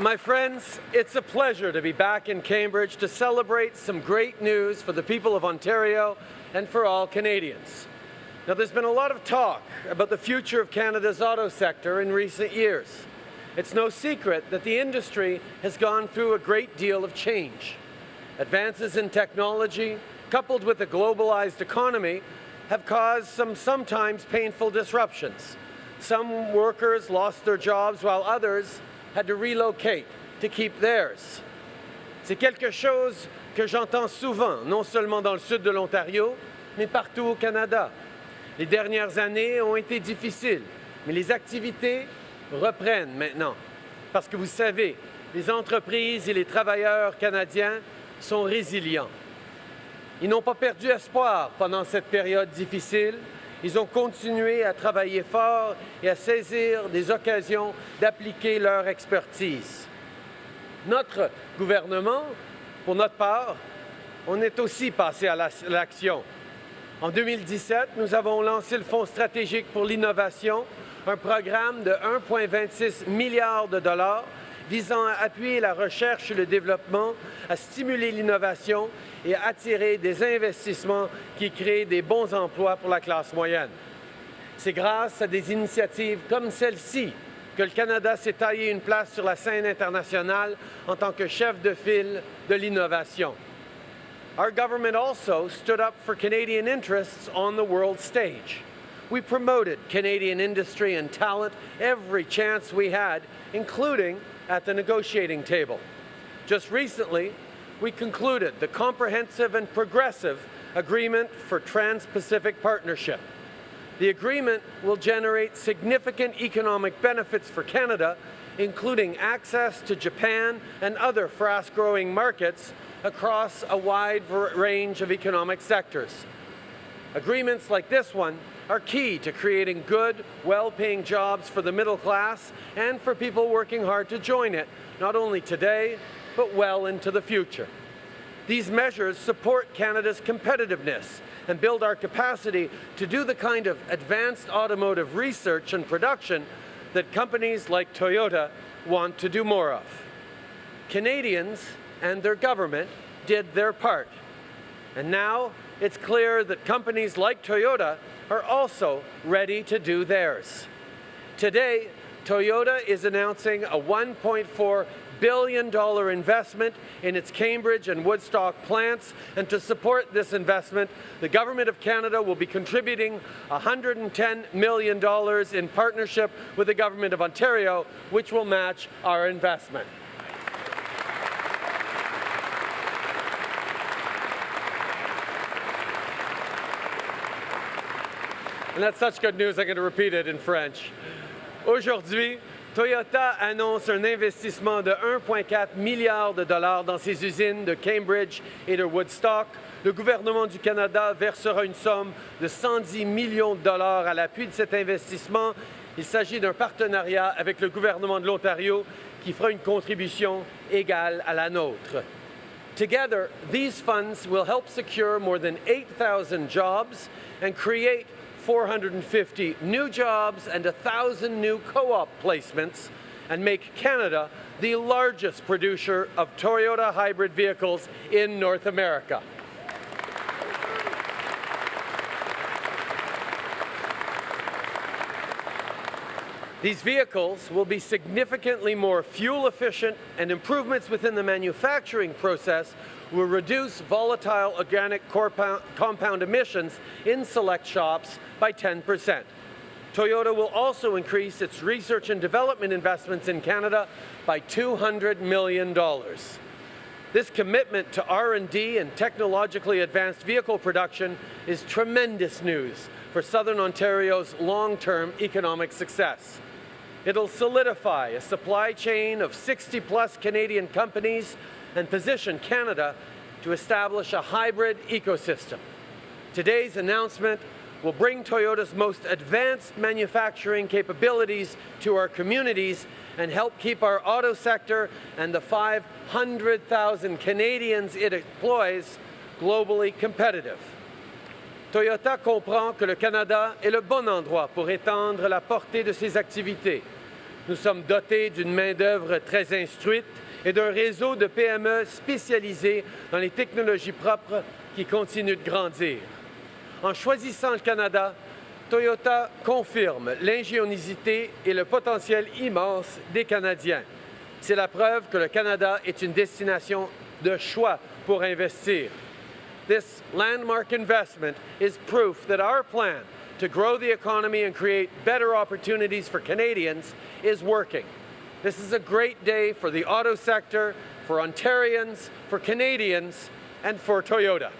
My friends, it's a pleasure to be back in Cambridge to celebrate some great news for the people of Ontario and for all Canadians. Now, there's been a lot of talk about the future of Canada's auto sector in recent years. It's no secret that the industry has gone through a great deal of change. Advances in technology, coupled with a globalized economy, have caused some sometimes painful disruptions. Some workers lost their jobs while others had to relocate to keep theirs. C'est quelque chose que j'entends souvent, non seulement dans le sud de l'Ontario, mais partout au Canada. Les dernières années ont été difficiles, mais les activités reprennent maintenant. Parce que vous savez, les entreprises et les travailleurs canadiens sont résilients. Ils n'ont pas perdu espoir pendant cette période difficile ils ont continué à travailler fort et à saisir des occasions d'appliquer leur expertise. Notre gouvernement, pour notre part, on est aussi passé à l'action. En 2017, nous avons lancé le Fonds stratégique pour l'innovation, un programme de 1,26 milliard de dollars visant à appuyer la recherche et le développement, à stimuler l'innovation et à attirer des investissements qui créent des bons emplois pour la classe moyenne. C'est grâce à des initiatives comme celle-ci que le Canada s'est taillé une place sur la scène internationale en tant que chef de file de l'innovation. Our government also stood up for Canadian interests on the world stage. We promoted Canadian industry and talent every chance we had, including at the negotiating table. Just recently, we concluded the comprehensive and progressive agreement for Trans-Pacific Partnership. The agreement will generate significant economic benefits for Canada, including access to Japan and other fast-growing markets across a wide range of economic sectors. Agreements like this one are key to creating good, well-paying jobs for the middle class and for people working hard to join it, not only today, but well into the future. These measures support Canada's competitiveness and build our capacity to do the kind of advanced automotive research and production that companies like Toyota want to do more of. Canadians and their government did their part. And now it's clear that companies like Toyota are also ready to do theirs. Today, Toyota is announcing a $1.4 billion investment in its Cambridge and Woodstock plants, and to support this investment, the Government of Canada will be contributing $110 million in partnership with the Government of Ontario, which will match our investment. And that's such good news, I'm going to repeat it in French. Aujourd'hui, Toyota annonce un investissement de 1,4 milliard de dollars dans ses usines de Cambridge et de Woodstock. Le gouvernement du Canada versera une somme de 110 millions de dollars à l'appui de cet investissement. Il s'agit d'un partenariat avec le gouvernement de l'Ontario qui fera une contribution égale à la nôtre. Together, these funds will help secure more than 8,000 jobs and create 450 new jobs and 1,000 new co-op placements and make Canada the largest producer of Toyota hybrid vehicles in North America. These vehicles will be significantly more fuel efficient and improvements within the manufacturing process will reduce volatile organic compound emissions in select shops by 10%. Toyota will also increase its research and development investments in Canada by $200 million. This commitment to R&D and technologically advanced vehicle production is tremendous news for Southern Ontario's long-term economic success. It'll solidify a supply chain of 60 plus Canadian companies and position Canada to establish a hybrid ecosystem. Today's announcement will bring Toyota's most advanced manufacturing capabilities to our communities and help keep our auto sector and the 500,000 Canadians it employs globally competitive. Toyota comprend que le Canada est le bon endroit pour étendre la portée de ses activités. Nous sommes dotés d'une main-d'œuvre très instruite et d'un réseau de PME spécialisées dans les technologies propres qui continue de grandir. En choisissant le Canada, Toyota confirme l'ingéniosité et le potentiel immense des Canadiens. C'est la preuve que le Canada est une destination de choix pour investir. This landmark investment is proof that our plan to grow the economy and create better opportunities for Canadians is working. This is a great day for the auto sector, for Ontarians, for Canadians, and for Toyota.